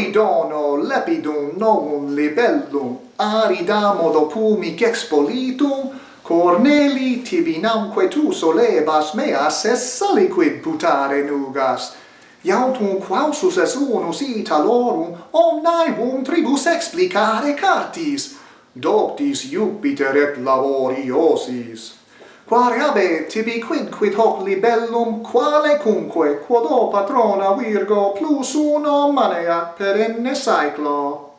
Coidono lepidum novum libellum aridamo dopumic expolitum Corneli tibinamque tu solebas meas es saliquid putare nugas. Iautum quausus es unus Italorum omnium tribus explicare cartis. Doctis Jupiter et laboriosis. Quariabe tibi quid quid hoc libellum quale cumque quod o patrona virgo plus uno maneat perenne saeclo.